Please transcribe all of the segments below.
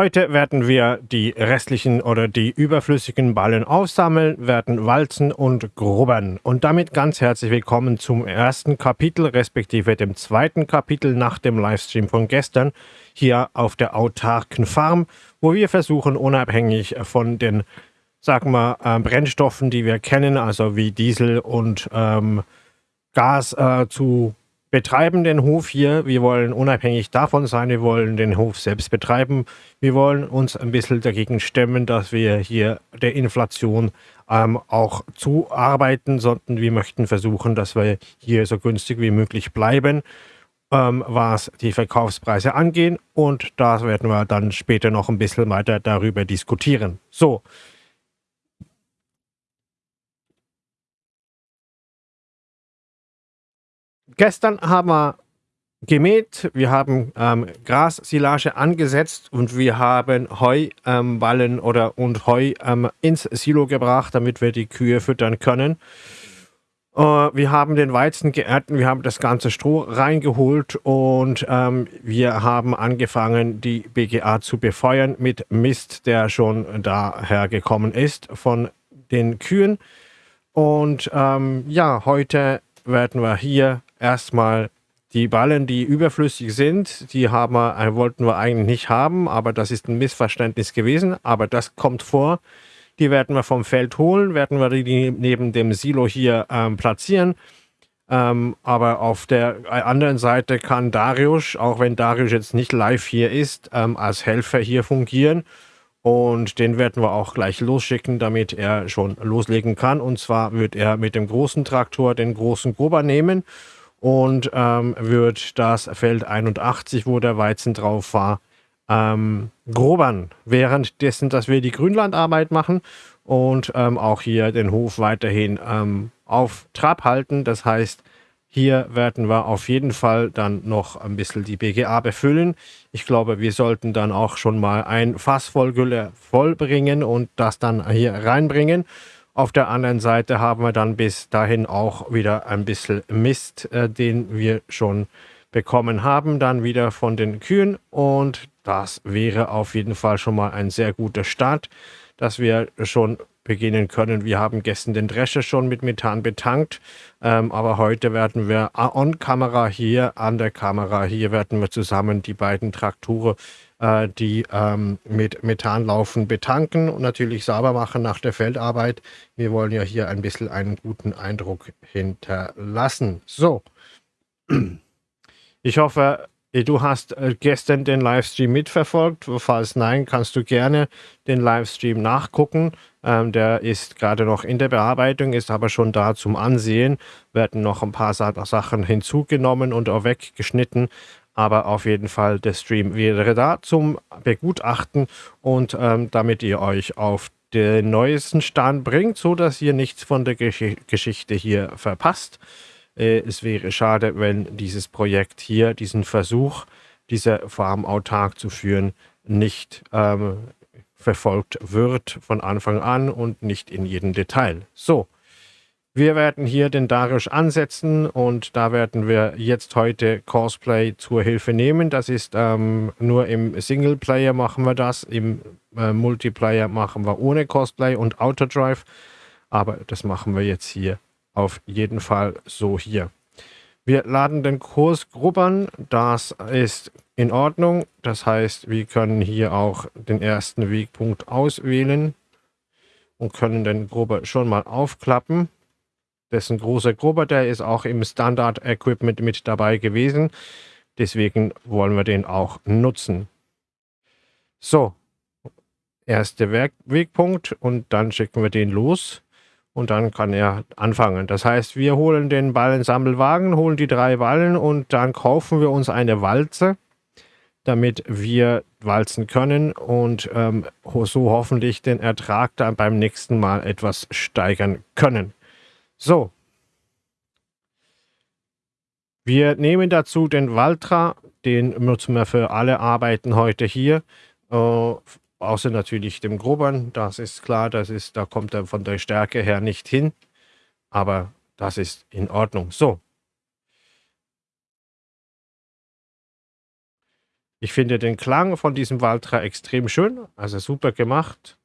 Heute werden wir die restlichen oder die überflüssigen Ballen aufsammeln, werden walzen und grubbern. Und damit ganz herzlich willkommen zum ersten Kapitel, respektive dem zweiten Kapitel nach dem Livestream von gestern, hier auf der autarken Farm, wo wir versuchen, unabhängig von den, sagen wir, äh, Brennstoffen, die wir kennen, also wie Diesel und ähm, Gas äh, zu betreiben den Hof hier. Wir wollen unabhängig davon sein, wir wollen den Hof selbst betreiben. Wir wollen uns ein bisschen dagegen stemmen, dass wir hier der Inflation ähm, auch zuarbeiten, sondern wir möchten versuchen, dass wir hier so günstig wie möglich bleiben, ähm, was die Verkaufspreise angeht. Und da werden wir dann später noch ein bisschen weiter darüber diskutieren. So, Gestern haben wir gemäht, wir haben ähm, Grassilage angesetzt und wir haben Heuballen ähm, oder und Heu ähm, ins Silo gebracht, damit wir die Kühe füttern können. Äh, wir haben den Weizen geerntet, wir haben das ganze Stroh reingeholt und ähm, wir haben angefangen, die BGA zu befeuern mit Mist, der schon daher gekommen ist von den Kühen. Und ähm, ja, heute werden wir hier erstmal die Ballen, die überflüssig sind, die haben wir, äh, wollten wir eigentlich nicht haben, aber das ist ein Missverständnis gewesen. Aber das kommt vor. Die werden wir vom Feld holen, werden wir die neben dem Silo hier ähm, platzieren. Ähm, aber auf der äh, anderen Seite kann Darius, auch wenn Darius jetzt nicht live hier ist, ähm, als Helfer hier fungieren. Und den werden wir auch gleich losschicken, damit er schon loslegen kann. Und zwar wird er mit dem großen Traktor den großen Gruber nehmen und ähm, wird das Feld 81, wo der Weizen drauf war, ähm, grobern. Währenddessen, dass wir die Grünlandarbeit machen und ähm, auch hier den Hof weiterhin ähm, auf Trab halten. Das heißt, hier werden wir auf jeden Fall dann noch ein bisschen die BGA befüllen. Ich glaube, wir sollten dann auch schon mal ein Fass voll Gülle vollbringen und das dann hier reinbringen. Auf der anderen Seite haben wir dann bis dahin auch wieder ein bisschen Mist, äh, den wir schon bekommen haben, dann wieder von den Kühen. Und das wäre auf jeden Fall schon mal ein sehr guter Start, dass wir schon beginnen können. Wir haben gestern den Drescher schon mit Methan betankt, ähm, aber heute werden wir on-Kamera hier, an der Kamera hier, werden wir zusammen die beiden Traktoren äh, die ähm, mit Methan laufen, betanken und natürlich sauber machen nach der Feldarbeit. Wir wollen ja hier ein bisschen einen guten Eindruck hinterlassen. So, ich hoffe, du hast äh, gestern den Livestream mitverfolgt. Falls nein, kannst du gerne den Livestream nachgucken. Ähm, der ist gerade noch in der Bearbeitung, ist aber schon da zum Ansehen. Werden noch ein paar Sachen hinzugenommen und auch weggeschnitten aber auf jeden Fall der Stream wäre da zum Begutachten und ähm, damit ihr euch auf den neuesten Stand bringt, so dass ihr nichts von der Gesch Geschichte hier verpasst. Äh, es wäre schade, wenn dieses Projekt hier, diesen Versuch, diese Farm autark zu führen, nicht ähm, verfolgt wird von Anfang an und nicht in jedem Detail. So, wir werden hier den Darius ansetzen und da werden wir jetzt heute Cosplay zur Hilfe nehmen. Das ist ähm, nur im Singleplayer machen wir das, im äh, Multiplayer machen wir ohne Cosplay und Autodrive. Aber das machen wir jetzt hier auf jeden Fall so hier. Wir laden den Kurs grubbern, das ist in Ordnung. Das heißt, wir können hier auch den ersten Wegpunkt auswählen und können den Grubber schon mal aufklappen. Ein großer Grubber, der ist auch im Standard-Equipment mit dabei gewesen. Deswegen wollen wir den auch nutzen. So, erster Wegpunkt und dann schicken wir den los und dann kann er anfangen. Das heißt, wir holen den Ballensammelwagen, holen die drei Ballen und dann kaufen wir uns eine Walze, damit wir walzen können und ähm, so hoffentlich den Ertrag dann beim nächsten Mal etwas steigern können. So. Wir nehmen dazu den Valtra, den nutzen wir für alle Arbeiten heute hier. Äh, außer natürlich dem Grobern, das ist klar, das ist, da kommt er von der Stärke her nicht hin. Aber das ist in Ordnung. So. Ich finde den Klang von diesem Valtra extrem schön, also super gemacht.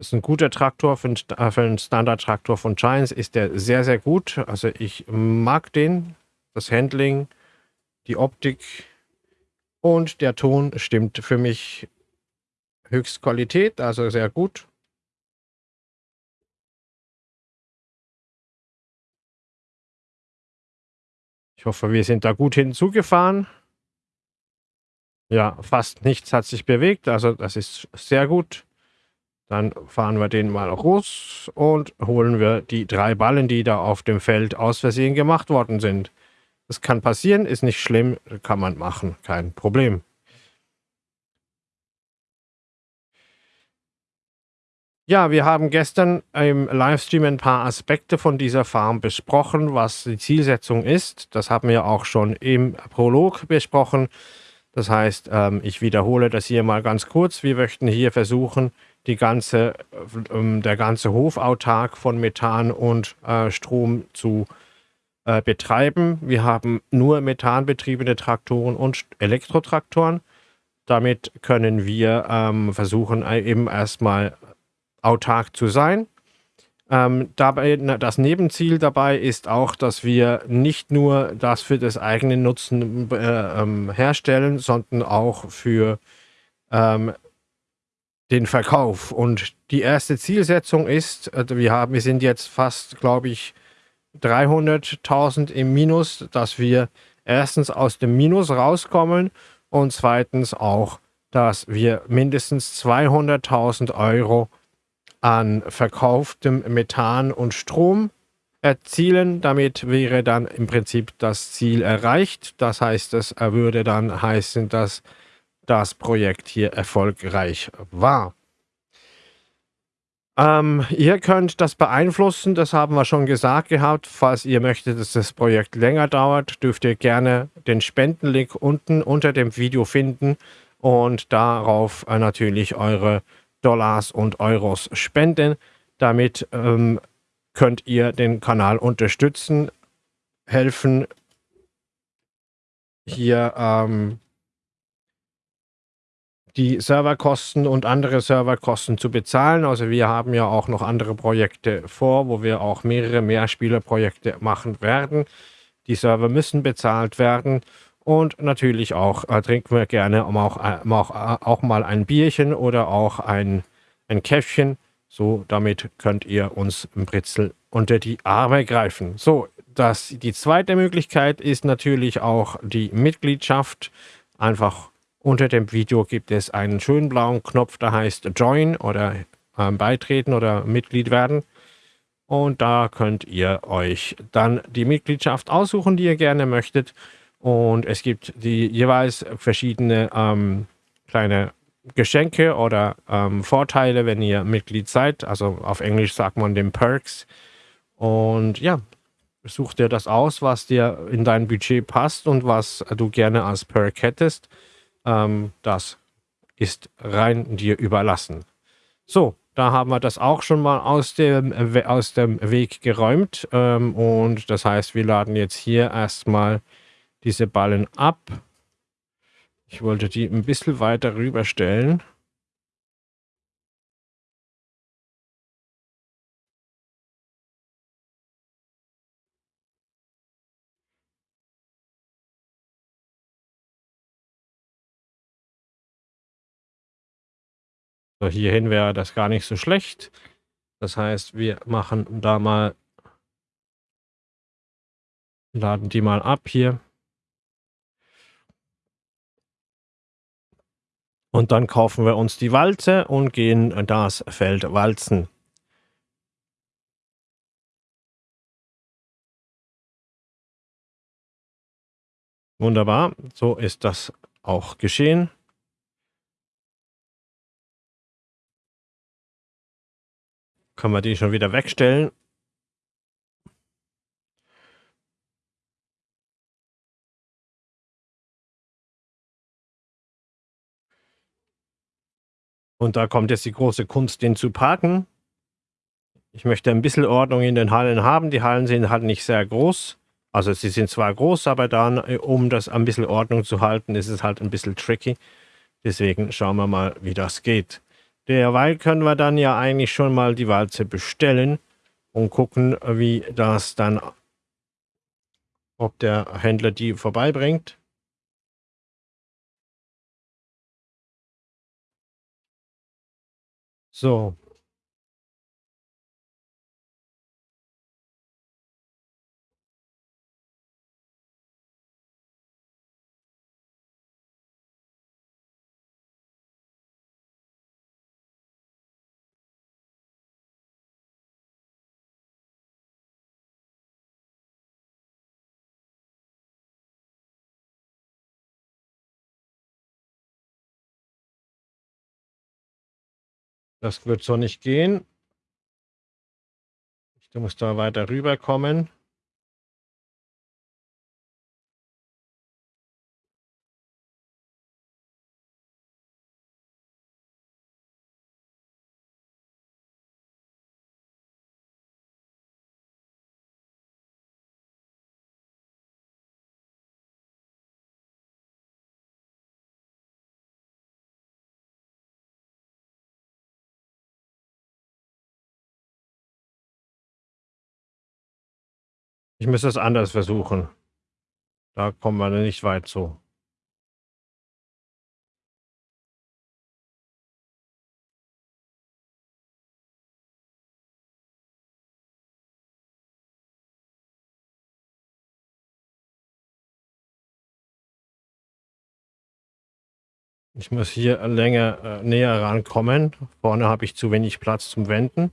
Ist ein guter Traktor für einen, für einen Standard-Traktor von Giants, ist der sehr, sehr gut. Also ich mag den, das Handling, die Optik und der Ton stimmt für mich Höchstqualität, also sehr gut. Ich hoffe, wir sind da gut hinzugefahren. Ja, fast nichts hat sich bewegt, also das ist sehr gut. Dann fahren wir den mal raus und holen wir die drei Ballen, die da auf dem Feld aus Versehen gemacht worden sind. Das kann passieren, ist nicht schlimm, kann man machen, kein Problem. Ja, wir haben gestern im Livestream ein paar Aspekte von dieser Farm besprochen, was die Zielsetzung ist. Das haben wir auch schon im Prolog besprochen. Das heißt, ähm, ich wiederhole das hier mal ganz kurz. Wir möchten hier versuchen, die ganze, ähm, der ganze Hof autark von Methan und äh, Strom zu äh, betreiben. Wir haben nur methanbetriebene Traktoren und Elektrotraktoren. Damit können wir ähm, versuchen, äh, eben erstmal autark zu sein. Ähm, dabei, das Nebenziel dabei ist auch, dass wir nicht nur das für das eigene Nutzen äh, ähm, herstellen, sondern auch für ähm, den Verkauf. Und die erste Zielsetzung ist, äh, wir, haben, wir sind jetzt fast, glaube ich, 300.000 im Minus, dass wir erstens aus dem Minus rauskommen und zweitens auch, dass wir mindestens 200.000 Euro an verkauftem Methan und Strom erzielen. Damit wäre dann im Prinzip das Ziel erreicht. Das heißt, es würde dann heißen, dass das Projekt hier erfolgreich war. Ähm, ihr könnt das beeinflussen, das haben wir schon gesagt gehabt. Falls ihr möchtet, dass das Projekt länger dauert, dürft ihr gerne den Spendenlink unten unter dem Video finden und darauf äh, natürlich eure Dollars und Euros spenden. Damit ähm, könnt ihr den Kanal unterstützen, helfen, hier ähm, die Serverkosten und andere Serverkosten zu bezahlen. Also wir haben ja auch noch andere Projekte vor, wo wir auch mehrere Mehrspielerprojekte machen werden. Die Server müssen bezahlt werden und natürlich auch äh, trinken wir gerne auch, äh, auch, äh, auch mal ein Bierchen oder auch ein, ein Käffchen. So, damit könnt ihr uns im Britzel unter die Arme greifen. So, das, die zweite Möglichkeit ist natürlich auch die Mitgliedschaft. Einfach unter dem Video gibt es einen schönen blauen Knopf, der heißt Join oder äh, Beitreten oder Mitglied werden. Und da könnt ihr euch dann die Mitgliedschaft aussuchen, die ihr gerne möchtet. Und es gibt die jeweils verschiedene ähm, kleine Geschenke oder ähm, Vorteile, wenn ihr Mitglied seid. Also auf Englisch sagt man den Perks. Und ja, such dir das aus, was dir in dein Budget passt und was du gerne als Perk hättest. Ähm, das ist rein dir überlassen. So, da haben wir das auch schon mal aus dem, aus dem Weg geräumt. Ähm, und das heißt, wir laden jetzt hier erstmal diese Ballen ab. Ich wollte die ein bisschen weiter rüber stellen. So, hierhin wäre das gar nicht so schlecht. Das heißt, wir machen da mal, laden die mal ab hier. Und dann kaufen wir uns die Walze und gehen das Feld walzen. Wunderbar, so ist das auch geschehen. Können wir die schon wieder wegstellen. Und da kommt jetzt die große Kunst, den zu parken. Ich möchte ein bisschen Ordnung in den Hallen haben. Die Hallen sind halt nicht sehr groß. Also sie sind zwar groß, aber dann, um das ein bisschen Ordnung zu halten, ist es halt ein bisschen tricky. Deswegen schauen wir mal, wie das geht. Derweil können wir dann ja eigentlich schon mal die Walze bestellen und gucken, wie das dann, ob der Händler die vorbeibringt. So, Das wird so nicht gehen. Ich muss da weiter rüberkommen. Müsste es anders versuchen. Da kommen wir nicht weit so. Ich muss hier länger äh, näher rankommen. Vorne habe ich zu wenig Platz zum Wenden.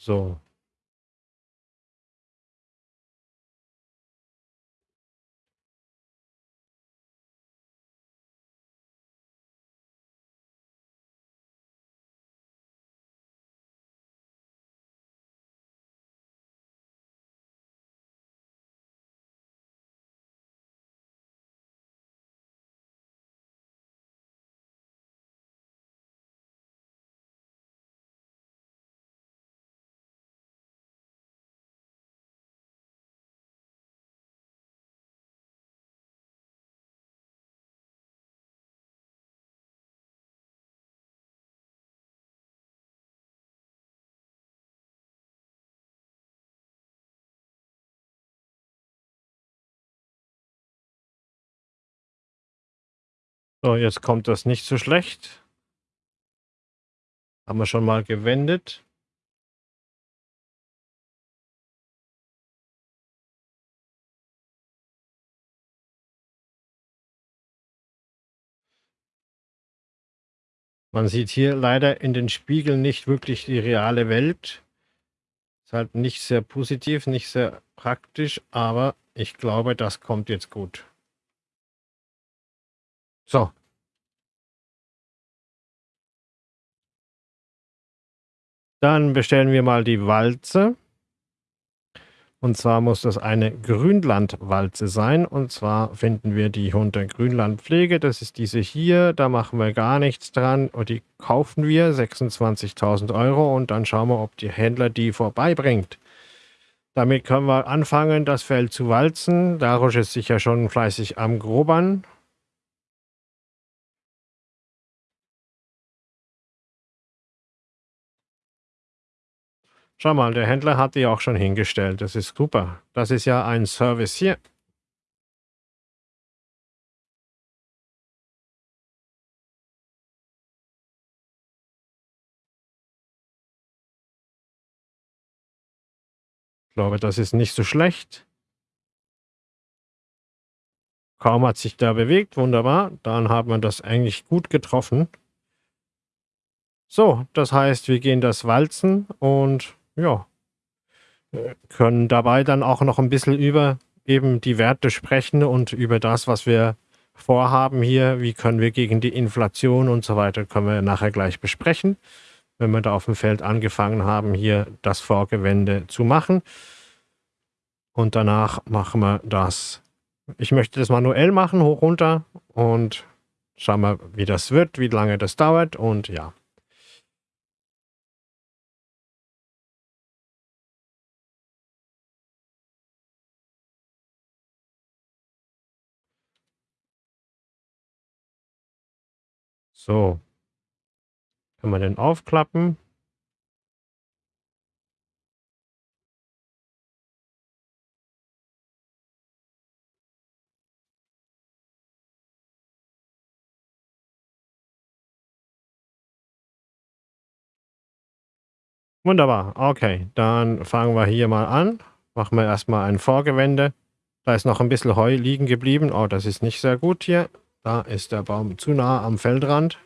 So. So, jetzt kommt das nicht so schlecht. Haben wir schon mal gewendet. Man sieht hier leider in den Spiegeln nicht wirklich die reale Welt. Ist halt nicht sehr positiv, nicht sehr praktisch, aber ich glaube, das kommt jetzt gut. So. Dann bestellen wir mal die Walze. Und zwar muss das eine Grünlandwalze sein. Und zwar finden wir die unter Grünlandpflege. Das ist diese hier. Da machen wir gar nichts dran. Und die kaufen wir 26.000 Euro. Und dann schauen wir, ob der Händler die vorbeibringt. Damit können wir anfangen, das Feld zu walzen. Darusch ist sicher schon fleißig am Grobern. Schau mal, der Händler hat die auch schon hingestellt. Das ist super. Das ist ja ein Service hier. Ich glaube, das ist nicht so schlecht. Kaum hat sich da bewegt, wunderbar. Dann haben wir das eigentlich gut getroffen. So, das heißt, wir gehen das walzen und ja, können dabei dann auch noch ein bisschen über eben die Werte sprechen und über das, was wir vorhaben hier, wie können wir gegen die Inflation und so weiter, können wir nachher gleich besprechen, wenn wir da auf dem Feld angefangen haben, hier das Vorgewende zu machen. Und danach machen wir das. Ich möchte das manuell machen, hoch runter und schauen wir, wie das wird, wie lange das dauert und ja. So. Kann man den aufklappen? Wunderbar. Okay, dann fangen wir hier mal an. Machen wir erstmal ein Vorgewende. Da ist noch ein bisschen Heu liegen geblieben. Oh, das ist nicht sehr gut hier. Da ist der Baum zu nah am Feldrand.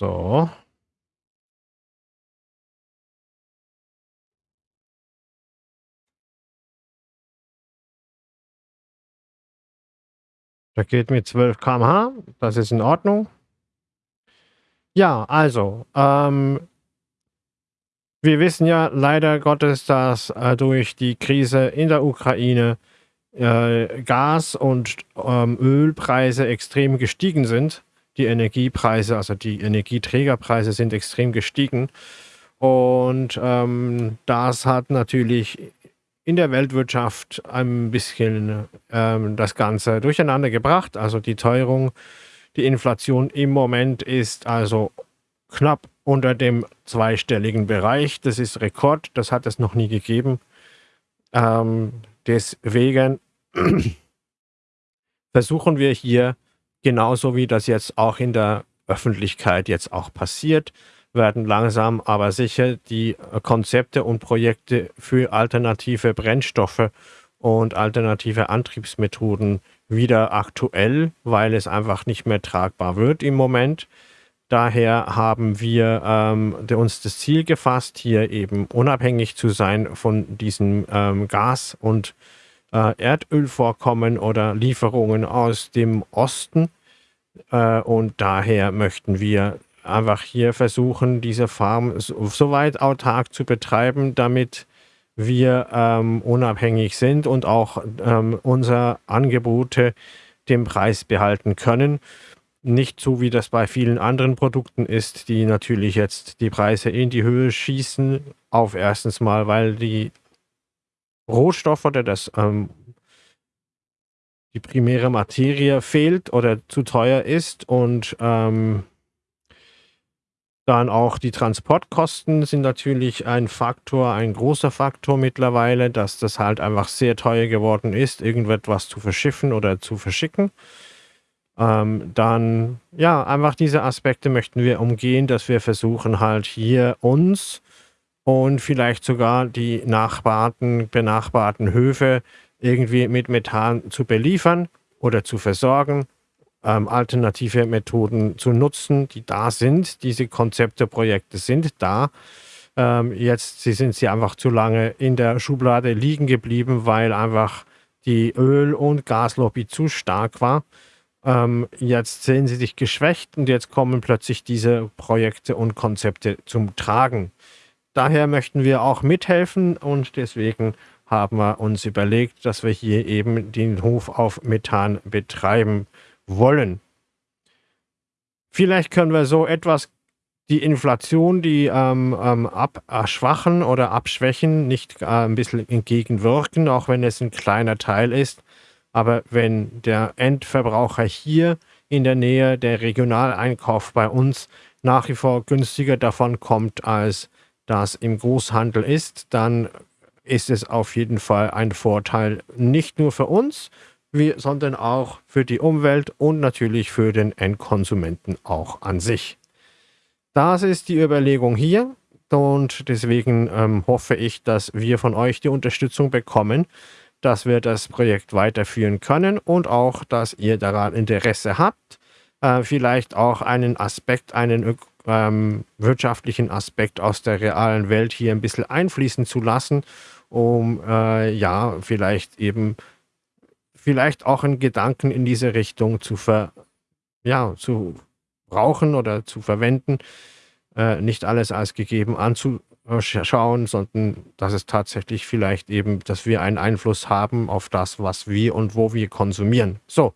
So. Der geht mit 12 km/h. Das ist in Ordnung. Ja, also, ähm, wir wissen ja leider Gottes, dass äh, durch die Krise in der Ukraine äh, Gas- und ähm, Ölpreise extrem gestiegen sind. Die Energiepreise, also die Energieträgerpreise sind extrem gestiegen. Und ähm, das hat natürlich in der Weltwirtschaft ein bisschen ähm, das Ganze durcheinander gebracht. Also die Teuerung, die Inflation im Moment ist also knapp unter dem zweistelligen Bereich. Das ist Rekord, das hat es noch nie gegeben. Ähm, deswegen versuchen wir hier, genauso wie das jetzt auch in der Öffentlichkeit jetzt auch passiert, werden langsam aber sicher die Konzepte und Projekte für alternative Brennstoffe und alternative Antriebsmethoden wieder aktuell, weil es einfach nicht mehr tragbar wird im Moment. Daher haben wir ähm, uns das Ziel gefasst, hier eben unabhängig zu sein von diesen ähm, Gas- und äh, Erdölvorkommen oder Lieferungen aus dem Osten. Äh, und daher möchten wir einfach hier versuchen, diese Farm so, weit autark zu betreiben, damit wir ähm, unabhängig sind und auch ähm, unsere Angebote den Preis behalten können. Nicht so, wie das bei vielen anderen Produkten ist, die natürlich jetzt die Preise in die Höhe schießen. Auf erstens mal, weil die Rohstoffe oder das, ähm, die primäre Materie fehlt oder zu teuer ist und ähm, dann auch die Transportkosten sind natürlich ein Faktor, ein großer Faktor mittlerweile, dass das halt einfach sehr teuer geworden ist, irgendetwas zu verschiffen oder zu verschicken. Ähm, dann, ja, einfach diese Aspekte möchten wir umgehen, dass wir versuchen halt hier uns und vielleicht sogar die Nachbarten, benachbarten Höfe irgendwie mit Methan zu beliefern oder zu versorgen, ähm, alternative Methoden zu nutzen, die da sind. Diese Konzepte, Projekte sind da. Ähm, jetzt sie sind sie einfach zu lange in der Schublade liegen geblieben, weil einfach die Öl- und Gaslobby zu stark war. Ähm, jetzt sehen sie sich geschwächt und jetzt kommen plötzlich diese Projekte und Konzepte zum Tragen. Daher möchten wir auch mithelfen und deswegen haben wir uns überlegt, dass wir hier eben den Hof auf Methan betreiben wollen. Vielleicht können wir so etwas die Inflation, die ähm, ähm, abschwachen oder abschwächen, nicht äh, ein bisschen entgegenwirken, auch wenn es ein kleiner Teil ist. Aber wenn der Endverbraucher hier in der Nähe der Regionaleinkauf bei uns nach wie vor günstiger davon kommt, als das im Großhandel ist, dann ist es auf jeden Fall ein Vorteil nicht nur für uns, wie, sondern auch für die Umwelt und natürlich für den Endkonsumenten auch an sich. Das ist die Überlegung hier und deswegen ähm, hoffe ich, dass wir von euch die Unterstützung bekommen, dass wir das Projekt weiterführen können und auch, dass ihr daran Interesse habt, äh, vielleicht auch einen Aspekt, einen ähm, wirtschaftlichen Aspekt aus der realen Welt hier ein bisschen einfließen zu lassen, um äh, ja, vielleicht eben, vielleicht auch einen Gedanken in diese Richtung zu ver, ja, zu brauchen oder zu verwenden, äh, nicht alles als gegeben anzu, schauen, sondern dass es tatsächlich vielleicht eben, dass wir einen Einfluss haben auf das, was wir und wo wir konsumieren. So,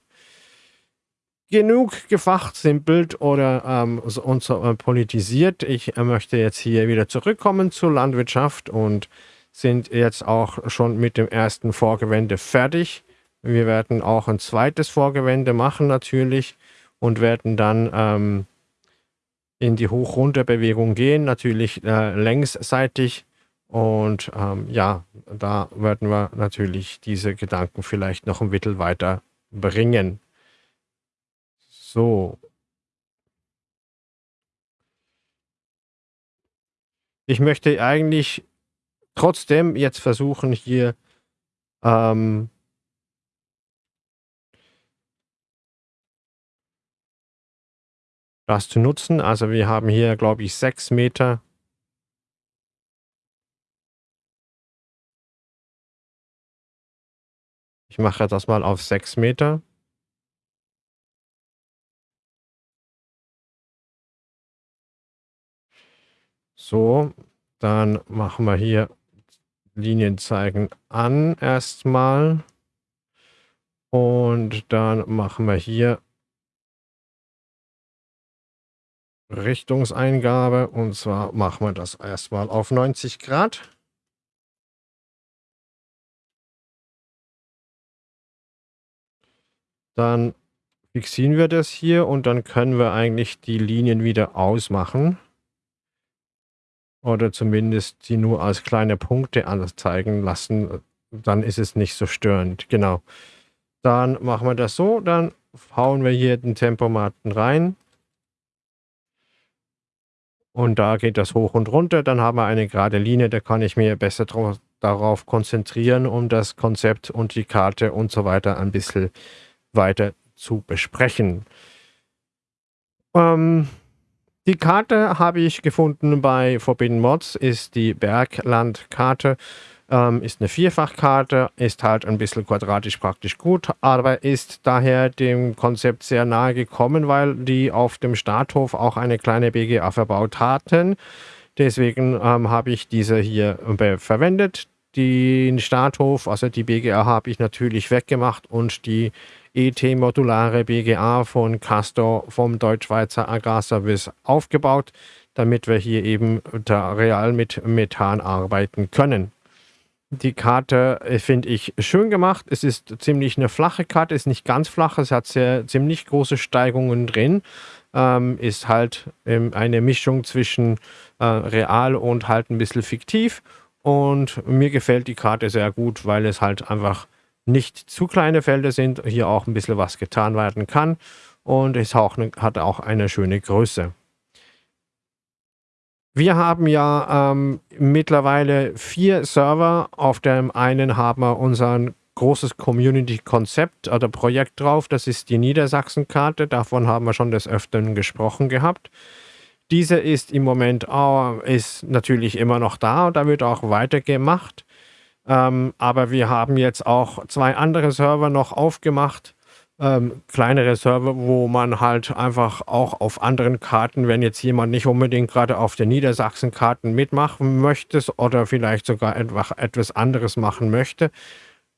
genug gefachsimpelt oder ähm, und äh, politisiert. Ich äh, möchte jetzt hier wieder zurückkommen zur Landwirtschaft und sind jetzt auch schon mit dem ersten Vorgewende fertig. Wir werden auch ein zweites Vorgewende machen natürlich und werden dann ähm, in die Hoch-Runter-Bewegung gehen, natürlich äh, längsseitig. Und ähm, ja, da werden wir natürlich diese Gedanken vielleicht noch ein bisschen weiter bringen. So. Ich möchte eigentlich trotzdem jetzt versuchen, hier ähm, das zu nutzen. Also wir haben hier, glaube ich, 6 Meter. Ich mache das mal auf 6 Meter. So, dann machen wir hier Linien zeigen an erstmal. Und dann machen wir hier Richtungseingabe. Und zwar machen wir das erstmal auf 90 Grad. Dann fixieren wir das hier und dann können wir eigentlich die Linien wieder ausmachen. Oder zumindest sie nur als kleine Punkte anzeigen lassen. Dann ist es nicht so störend. Genau. Dann machen wir das so. Dann hauen wir hier den Tempomaten rein. Und da geht das hoch und runter. Dann haben wir eine gerade Linie. Da kann ich mir besser darauf konzentrieren, um das Konzept und die Karte und so weiter ein bisschen weiter zu besprechen. Ähm, die Karte habe ich gefunden bei Forbidden Mods, ist die Berglandkarte. Ähm, ist eine Vierfachkarte, ist halt ein bisschen quadratisch praktisch gut, aber ist daher dem Konzept sehr nahe gekommen, weil die auf dem Starthof auch eine kleine BGA verbaut hatten. Deswegen ähm, habe ich diese hier äh, verwendet. Den Starthof, also die BGA, habe ich natürlich weggemacht und die ET-modulare BGA von Castor vom Deutschschweizer Agrarservice aufgebaut, damit wir hier eben real mit Methan arbeiten können. Die Karte äh, finde ich schön gemacht. Es ist ziemlich eine flache Karte, ist nicht ganz flach, es hat sehr ziemlich große Steigungen drin. Ähm, ist halt ähm, eine Mischung zwischen äh, real und halt ein bisschen fiktiv. Und mir gefällt die Karte sehr gut, weil es halt einfach nicht zu kleine Felder sind, hier auch ein bisschen was getan werden kann und es auch eine, hat auch eine schöne Größe. Wir haben ja ähm, mittlerweile vier Server. Auf dem einen haben wir unser großes Community-Konzept oder Projekt drauf. Das ist die Niedersachsen-Karte. Davon haben wir schon des Öfteren gesprochen gehabt. Diese ist im Moment auch, ist natürlich immer noch da und da wird auch weitergemacht. Ähm, aber wir haben jetzt auch zwei andere Server noch aufgemacht. Ähm, kleinere Server, wo man halt einfach auch auf anderen Karten, wenn jetzt jemand nicht unbedingt gerade auf den Niedersachsen-Karten mitmachen möchte oder vielleicht sogar einfach etwas anderes machen möchte,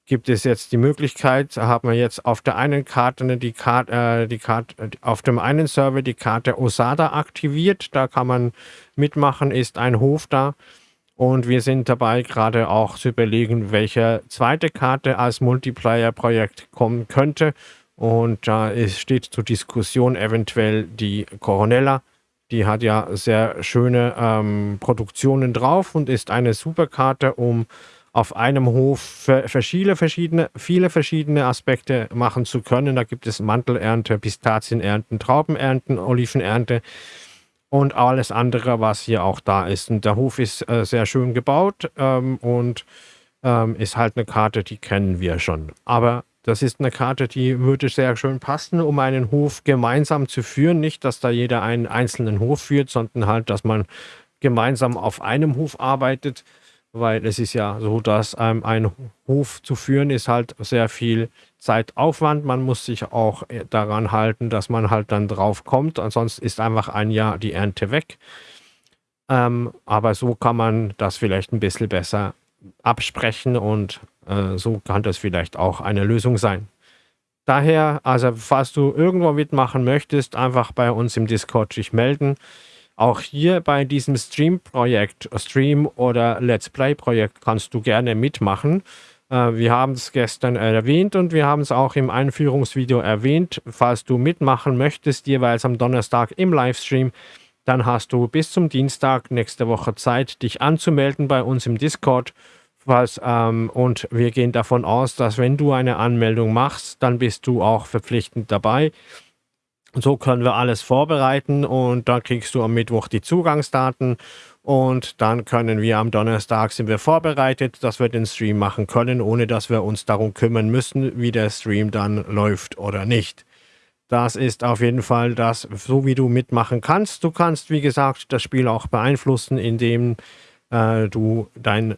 gibt es jetzt die Möglichkeit, haben wir jetzt auf der einen Karte die Karte, äh, die Karte, auf dem einen Server die Karte Osada aktiviert, da kann man mitmachen, ist ein Hof da. Und wir sind dabei, gerade auch zu überlegen, welche zweite Karte als Multiplayer-Projekt kommen könnte. Und da ist, steht zur Diskussion eventuell die Coronella. Die hat ja sehr schöne ähm, Produktionen drauf und ist eine super Karte, um auf einem Hof verschiedene, verschiedene, viele verschiedene Aspekte machen zu können. Da gibt es Mantelernte, Pistazienernten, Traubenernten, Olivenernte und alles andere, was hier auch da ist. Und der Hof ist äh, sehr schön gebaut ähm, und ähm, ist halt eine Karte, die kennen wir schon. Aber das ist eine Karte, die würde sehr schön passen, um einen Hof gemeinsam zu führen. Nicht, dass da jeder einen einzelnen Hof führt, sondern halt, dass man gemeinsam auf einem Hof arbeitet, weil es ist ja so, dass ähm, ein Hof zu führen ist halt sehr viel Zeitaufwand. Man muss sich auch äh, daran halten, dass man halt dann drauf kommt. Ansonsten ist einfach ein Jahr die Ernte weg. Ähm, aber so kann man das vielleicht ein bisschen besser absprechen und so kann das vielleicht auch eine Lösung sein. Daher, also falls du irgendwo mitmachen möchtest, einfach bei uns im Discord dich melden. Auch hier bei diesem Stream-Projekt, Stream- oder Let's Play-Projekt kannst du gerne mitmachen. Äh, wir haben es gestern erwähnt und wir haben es auch im Einführungsvideo erwähnt. Falls du mitmachen möchtest, jeweils am Donnerstag im Livestream, dann hast du bis zum Dienstag nächste Woche Zeit, dich anzumelden bei uns im Discord. Was, ähm, und wir gehen davon aus, dass wenn du eine Anmeldung machst, dann bist du auch verpflichtend dabei. So können wir alles vorbereiten und dann kriegst du am Mittwoch die Zugangsdaten und dann können wir am Donnerstag sind wir vorbereitet, dass wir den Stream machen können, ohne dass wir uns darum kümmern müssen, wie der Stream dann läuft oder nicht. Das ist auf jeden Fall das, so wie du mitmachen kannst. Du kannst, wie gesagt, das Spiel auch beeinflussen, indem äh, du dein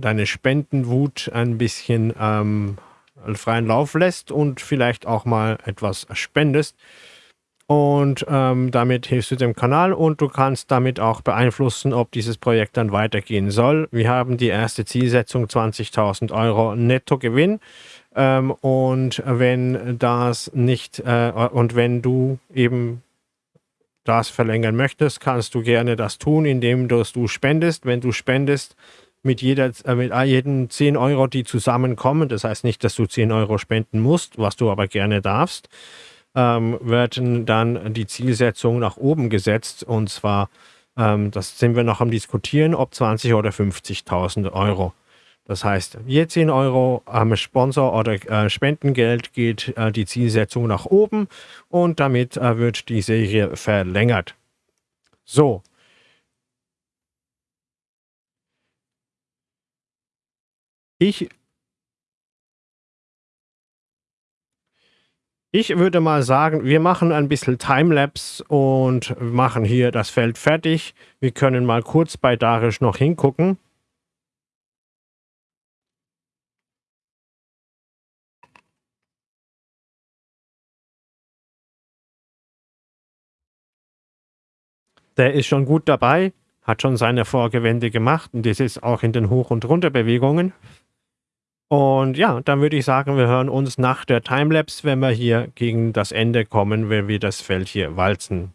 deine Spendenwut ein bisschen ähm, freien Lauf lässt und vielleicht auch mal etwas spendest. Und ähm, damit hilfst du dem Kanal und du kannst damit auch beeinflussen, ob dieses Projekt dann weitergehen soll. Wir haben die erste Zielsetzung 20.000 Euro Nettogewinn. Ähm, und wenn das nicht, äh, und wenn du eben das verlängern möchtest, kannst du gerne das tun, indem du spendest. Wenn du spendest, mit, jeder, äh, mit jeden 10 Euro, die zusammenkommen, das heißt nicht, dass du 10 Euro spenden musst, was du aber gerne darfst, ähm, werden dann die Zielsetzung nach oben gesetzt und zwar, ähm, das sind wir noch am diskutieren, ob 20 oder 50.000 Euro. Das heißt, je 10 Euro am Sponsor oder äh, Spendengeld geht äh, die Zielsetzung nach oben und damit äh, wird die Serie verlängert. So, Ich ich würde mal sagen, wir machen ein bisschen Timelapse und machen hier das Feld fertig. Wir können mal kurz bei Darisch noch hingucken. Der ist schon gut dabei, hat schon seine Vorgewände gemacht und das ist auch in den Hoch- und Runterbewegungen. Und ja, dann würde ich sagen, wir hören uns nach der Timelapse, wenn wir hier gegen das Ende kommen, wenn wir das Feld hier walzen.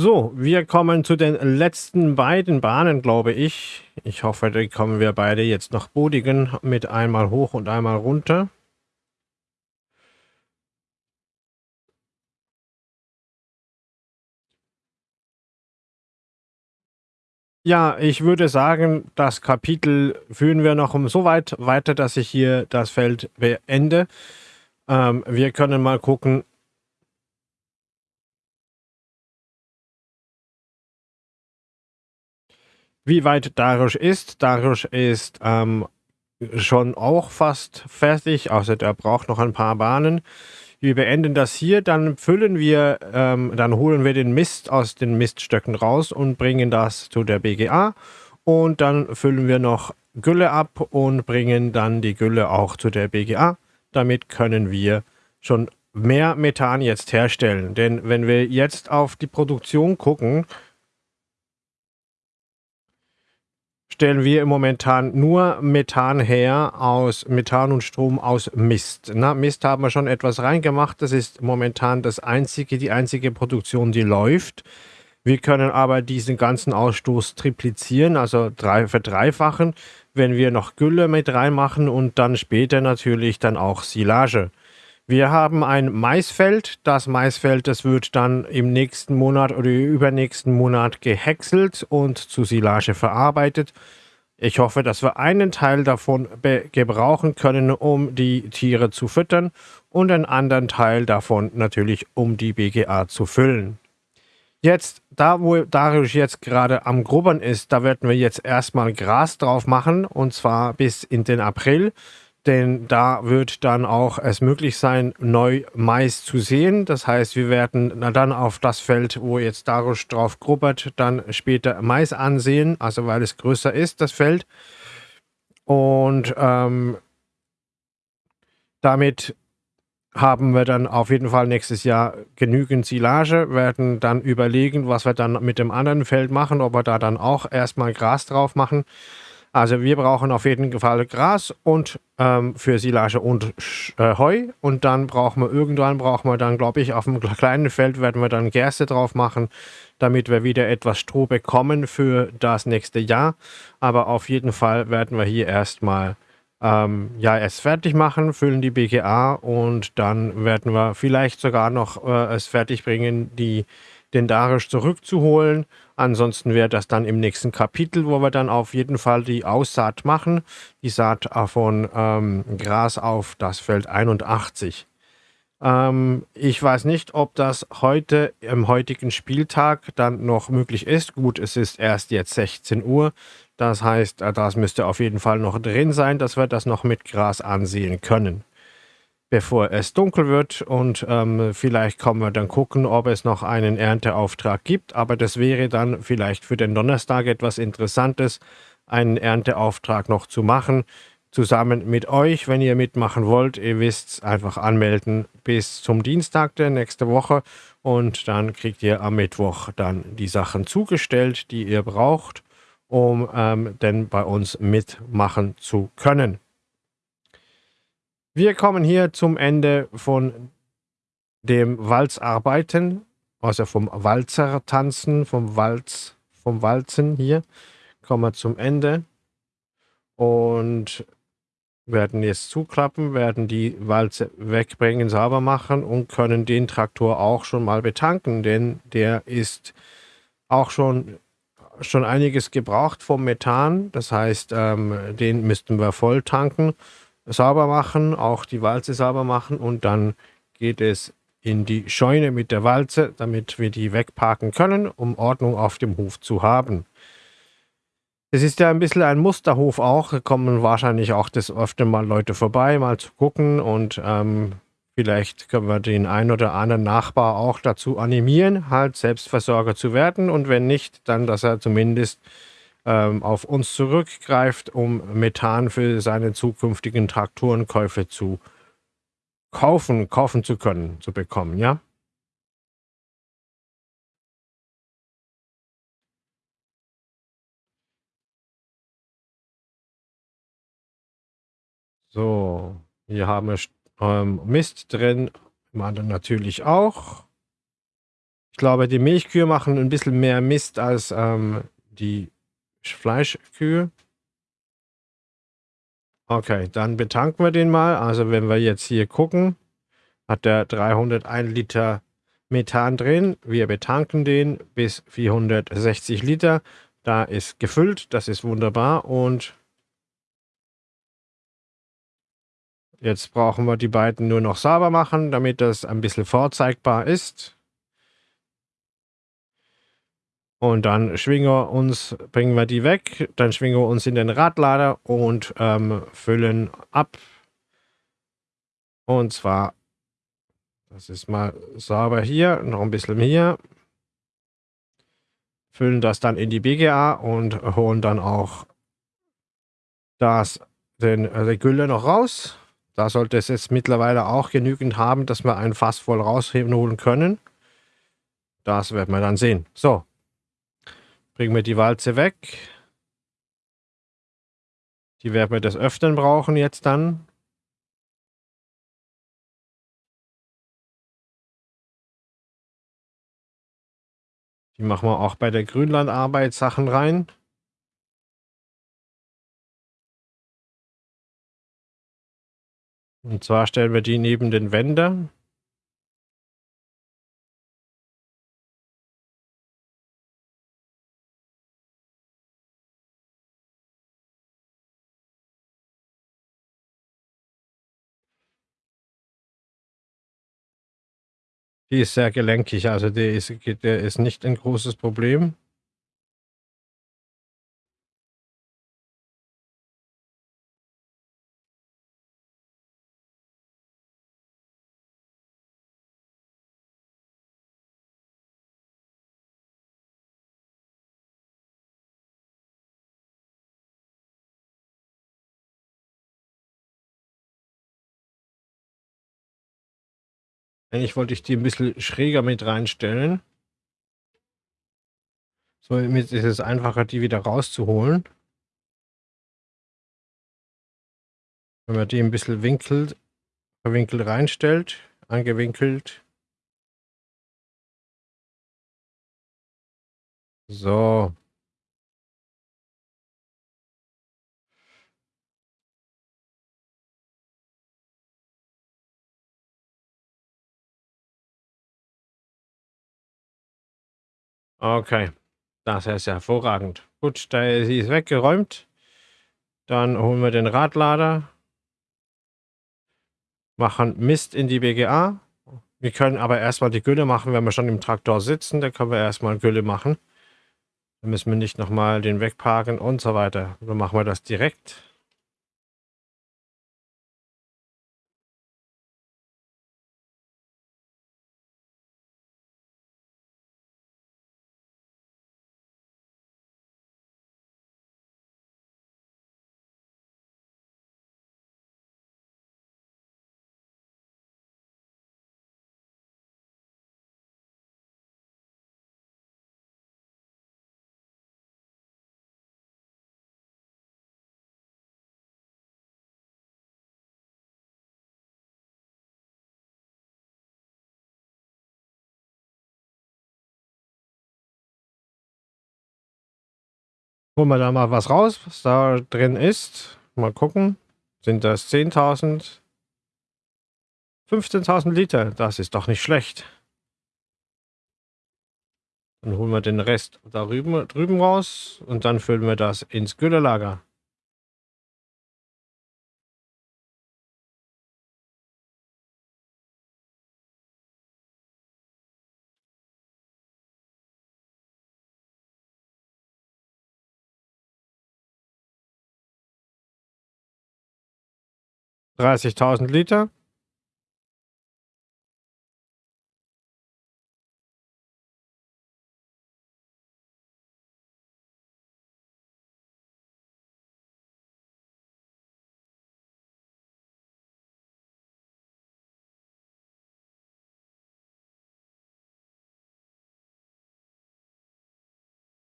So, wir kommen zu den letzten beiden Bahnen, glaube ich. Ich hoffe, die kommen wir beide jetzt nach Bodigen mit einmal hoch und einmal runter. Ja, ich würde sagen, das Kapitel führen wir noch so weit weiter, dass ich hier das Feld beende. Ähm, wir können mal gucken, wie weit Darius ist. Darius ist ähm, schon auch fast fertig, außer der braucht noch ein paar Bahnen. Wir beenden das hier, dann füllen wir, ähm, dann holen wir den Mist aus den Miststöcken raus und bringen das zu der BGA. Und dann füllen wir noch Gülle ab und bringen dann die Gülle auch zu der BGA. Damit können wir schon mehr Methan jetzt herstellen. Denn wenn wir jetzt auf die Produktion gucken, stellen wir momentan nur Methan her aus Methan und Strom aus Mist. Na, Mist haben wir schon etwas reingemacht. Das ist momentan das einzige, die einzige Produktion, die läuft. Wir können aber diesen ganzen Ausstoß triplizieren, also drei, verdreifachen, wenn wir noch Gülle mit reinmachen und dann später natürlich dann auch Silage. Wir haben ein Maisfeld. Das Maisfeld, das wird dann im nächsten Monat oder übernächsten Monat gehäckselt und zu Silage verarbeitet. Ich hoffe, dass wir einen Teil davon gebrauchen können, um die Tiere zu füttern und einen anderen Teil davon natürlich, um die BGA zu füllen. Jetzt, da wo Darius jetzt gerade am Grubbern ist, da werden wir jetzt erstmal Gras drauf machen und zwar bis in den April denn da wird dann auch es möglich sein, neu Mais zu sehen. Das heißt, wir werden dann auf das Feld, wo jetzt Darusch drauf grubbert, dann später Mais ansehen, also weil es größer ist, das Feld. Und ähm, damit haben wir dann auf jeden Fall nächstes Jahr genügend Silage, werden dann überlegen, was wir dann mit dem anderen Feld machen, ob wir da dann auch erstmal Gras drauf machen. Also wir brauchen auf jeden Fall Gras und ähm, für Silage und äh, Heu. Und dann brauchen wir irgendwann, brauchen wir dann, glaube ich, auf einem kleinen Feld werden wir dann Gerste drauf machen, damit wir wieder etwas Stroh bekommen für das nächste Jahr. Aber auf jeden Fall werden wir hier erstmal ähm, ja, es fertig machen, füllen die BGA und dann werden wir vielleicht sogar noch äh, es fertig bringen, die den Darisch zurückzuholen. Ansonsten wäre das dann im nächsten Kapitel, wo wir dann auf jeden Fall die Aussaat machen. Die Saat von ähm, Gras auf das Feld 81. Ähm, ich weiß nicht, ob das heute im heutigen Spieltag dann noch möglich ist. Gut, es ist erst jetzt 16 Uhr. Das heißt, äh, das müsste auf jeden Fall noch drin sein, dass wir das noch mit Gras ansehen können bevor es dunkel wird und ähm, vielleicht kommen wir dann gucken, ob es noch einen Ernteauftrag gibt. Aber das wäre dann vielleicht für den Donnerstag etwas Interessantes, einen Ernteauftrag noch zu machen, zusammen mit euch, wenn ihr mitmachen wollt. Ihr wisst, einfach anmelden bis zum Dienstag der nächste Woche und dann kriegt ihr am Mittwoch dann die Sachen zugestellt, die ihr braucht, um ähm, denn bei uns mitmachen zu können. Wir kommen hier zum Ende von dem Walzarbeiten, also vom Walzertanzen, vom Walz, vom Walzen hier. Kommen wir zum Ende. Und werden jetzt zuklappen, werden die Walze wegbringen, sauber machen und können den Traktor auch schon mal betanken, denn der ist auch schon, schon einiges gebraucht vom Methan. Das heißt, ähm, den müssten wir voll tanken, sauber machen, auch die Walze sauber machen und dann geht es in die Scheune mit der Walze, damit wir die wegparken können, um Ordnung auf dem Hof zu haben. Es ist ja ein bisschen ein Musterhof auch. Da kommen wahrscheinlich auch des Öfteren mal Leute vorbei, mal zu gucken. Und ähm, vielleicht können wir den einen oder anderen Nachbar auch dazu animieren, halt Selbstversorger zu werden. Und wenn nicht, dann, dass er zumindest auf uns zurückgreift, um Methan für seine zukünftigen Traktorenkäufe zu kaufen, kaufen zu können, zu bekommen, ja? So, hier haben wir ähm, Mist drin, im natürlich auch. Ich glaube, die Milchkühe machen ein bisschen mehr Mist als ähm, die Fleischkühe. Okay, dann betanken wir den mal. Also wenn wir jetzt hier gucken, hat der 301 Liter Methan drin. Wir betanken den bis 460 Liter. Da ist gefüllt, das ist wunderbar und Jetzt brauchen wir die beiden nur noch sauber machen, damit das ein bisschen vorzeigbar ist. Und dann schwingen wir uns, bringen wir die weg, dann schwingen wir uns in den Radlader und ähm, füllen ab. Und zwar, das ist mal sauber hier, noch ein bisschen hier. Füllen das dann in die BGA und holen dann auch das, den, die Gülle noch raus. Da sollte es jetzt mittlerweile auch genügend haben, dass wir ein Fass voll rausholen können. Das werden wir dann sehen. So, bringen wir die Walze weg. Die werden wir des Öfteren brauchen jetzt dann. Die machen wir auch bei der Grünlandarbeit Sachen rein. Und zwar stellen wir die neben den Wände. Die ist sehr gelenkig, also der ist, der ist nicht ein großes Problem. Eigentlich wollte ich die ein bisschen schräger mit reinstellen. Somit ist es einfacher, die wieder rauszuholen. Wenn man die ein bisschen winkelt, verwinkelt reinstellt, angewinkelt. So. Okay, das ist hervorragend. Gut, da ist sie weggeräumt. Dann holen wir den Radlader. Machen Mist in die BGA. Wir können aber erstmal die Gülle machen, wenn wir schon im Traktor sitzen. Da können wir erstmal Gülle machen. Dann müssen wir nicht nochmal den wegparken und so weiter. Dann machen wir das direkt. Holen wir da mal was raus, was da drin ist. Mal gucken. Sind das 10.000? 15.000 Liter, das ist doch nicht schlecht. Dann holen wir den Rest da drüben, drüben raus und dann füllen wir das ins Güllelager. 30.000 Liter.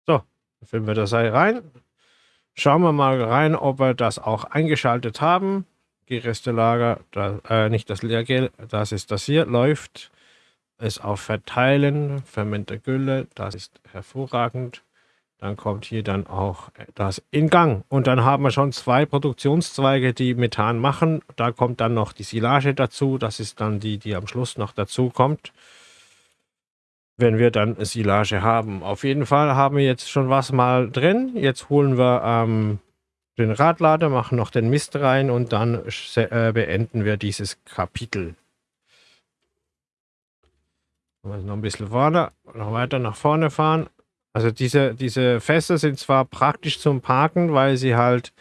So, füllen wir das rein. Schauen wir mal rein, ob wir das auch eingeschaltet haben. Gerestelager, da, äh, nicht das Leergel, das ist das hier, läuft es auf Verteilen, Fermente Gülle, das ist hervorragend. Dann kommt hier dann auch das in Gang. Und dann haben wir schon zwei Produktionszweige, die Methan machen. Da kommt dann noch die Silage dazu. Das ist dann die, die am Schluss noch dazu kommt. Wenn wir dann Silage haben. Auf jeden Fall haben wir jetzt schon was mal drin. Jetzt holen wir ähm, den Radlader, machen noch den Mist rein und dann äh, beenden wir dieses Kapitel. noch ein bisschen vorne, noch weiter nach vorne fahren. Also diese, diese Fässer sind zwar praktisch zum Parken, weil sie halt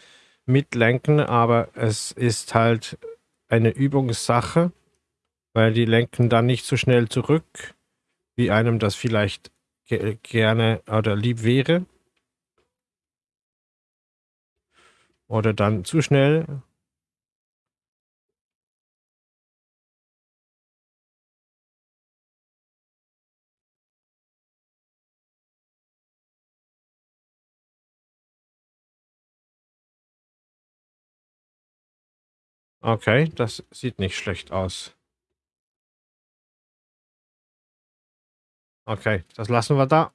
mitlenken, aber es ist halt eine Übungssache, weil die lenken dann nicht so schnell zurück, wie einem das vielleicht gerne oder lieb wäre. Oder dann zu schnell. Okay, das sieht nicht schlecht aus. Okay, das lassen wir da.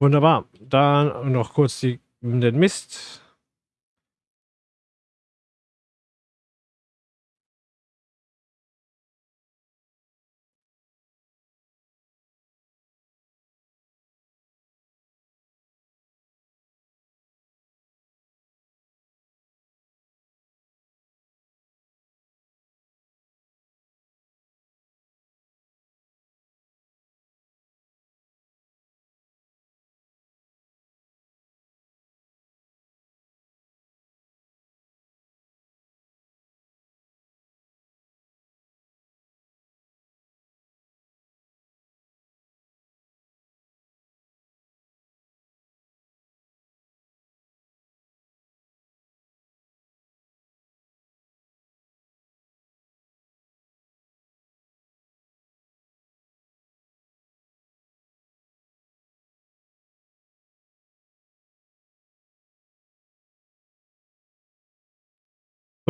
Wunderbar. Dann noch kurz die, den Mist.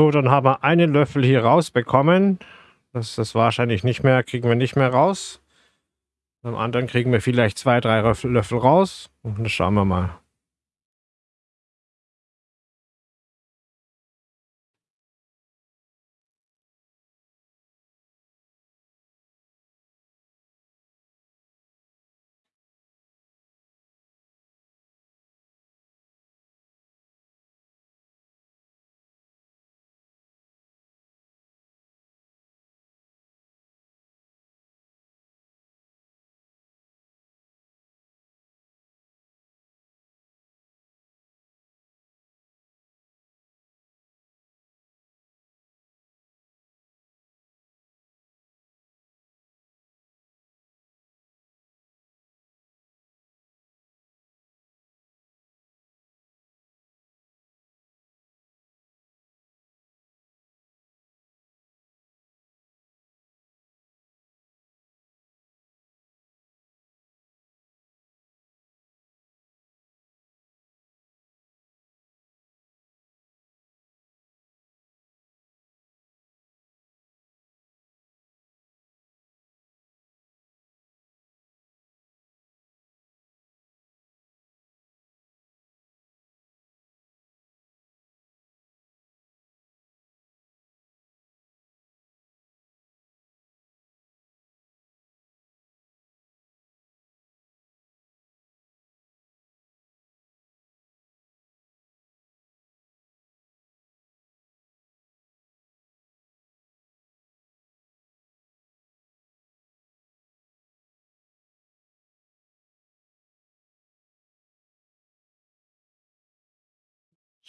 So, dann haben wir einen Löffel hier rausbekommen. Das ist wahrscheinlich nicht mehr, kriegen wir nicht mehr raus. Beim anderen kriegen wir vielleicht zwei, drei Löffel raus. Und dann schauen wir mal.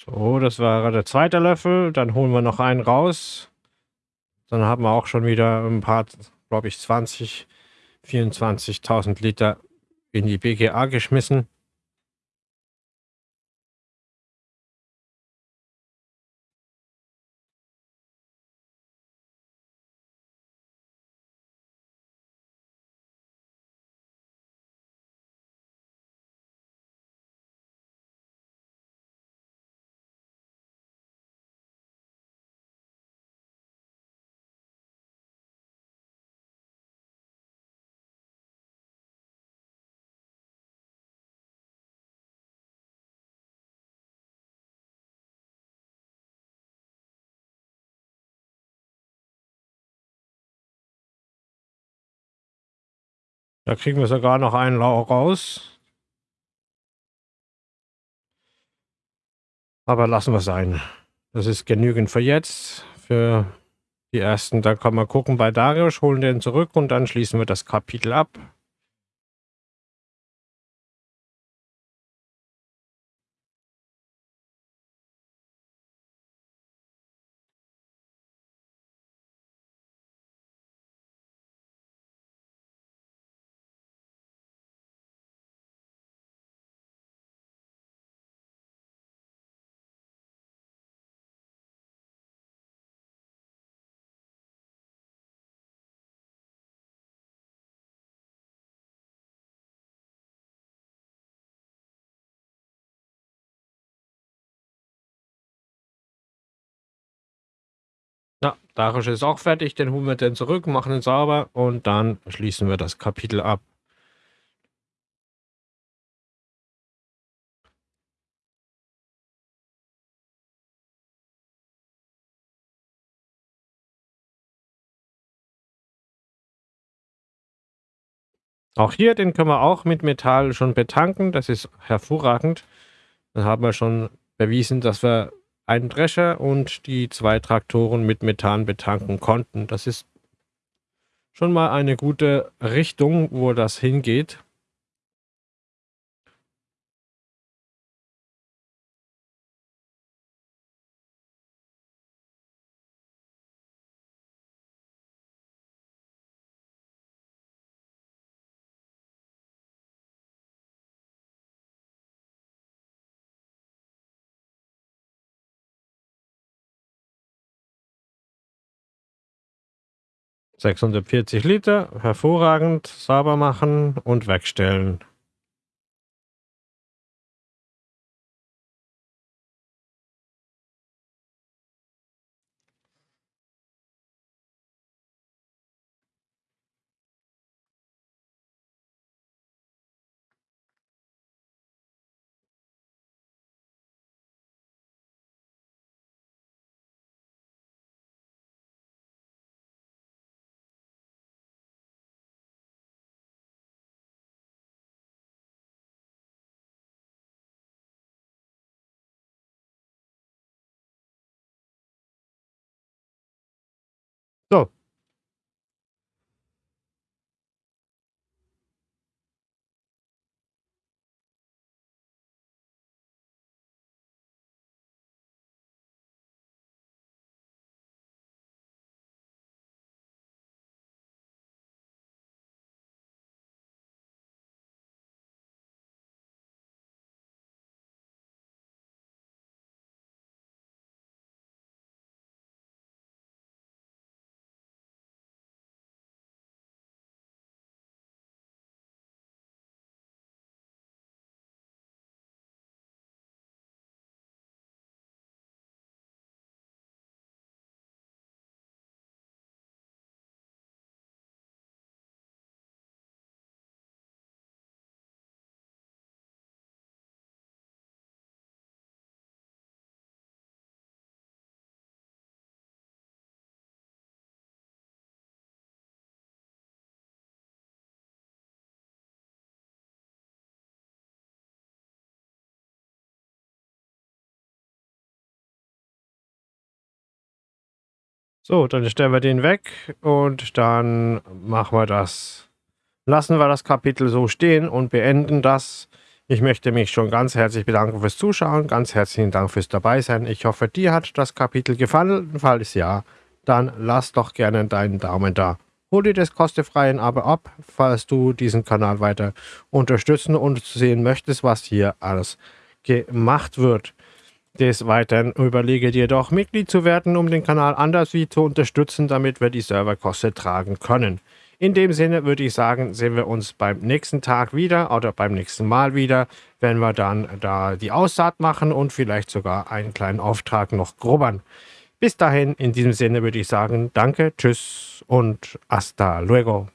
So, das war der zweite Löffel. Dann holen wir noch einen raus. Dann haben wir auch schon wieder ein paar, glaube ich, 20, 24.000 Liter in die BGA geschmissen. Da kriegen wir sogar noch einen Lauch raus. Aber lassen wir sein. Das ist genügend für jetzt. Für die ersten, da kann man gucken bei Darius, holen den zurück und dann schließen wir das Kapitel ab. Darius ist auch fertig, den holen wir dann zurück, machen ihn sauber und dann schließen wir das Kapitel ab. Auch hier, den können wir auch mit Metall schon betanken. Das ist hervorragend. Dann haben wir schon bewiesen, dass wir einen Drescher und die zwei Traktoren mit Methan betanken konnten. Das ist schon mal eine gute Richtung, wo das hingeht. 640 Liter, hervorragend, sauber machen und wegstellen. So, dann stellen wir den weg und dann machen wir das. Lassen wir das Kapitel so stehen und beenden das. Ich möchte mich schon ganz herzlich bedanken fürs Zuschauen, ganz herzlichen Dank fürs Dabeisein. Ich hoffe, dir hat das Kapitel gefallen. Falls ja, dann lass doch gerne deinen Daumen da. Hol dir das kostenfreien Abo ab, falls du diesen Kanal weiter unterstützen und sehen möchtest, was hier alles gemacht wird. Des Weiteren überlege dir doch, Mitglied zu werden, um den Kanal anders wie zu unterstützen, damit wir die Serverkosten tragen können. In dem Sinne würde ich sagen, sehen wir uns beim nächsten Tag wieder oder beim nächsten Mal wieder, wenn wir dann da die Aussaat machen und vielleicht sogar einen kleinen Auftrag noch grubbern. Bis dahin, in diesem Sinne würde ich sagen, danke, tschüss und hasta luego.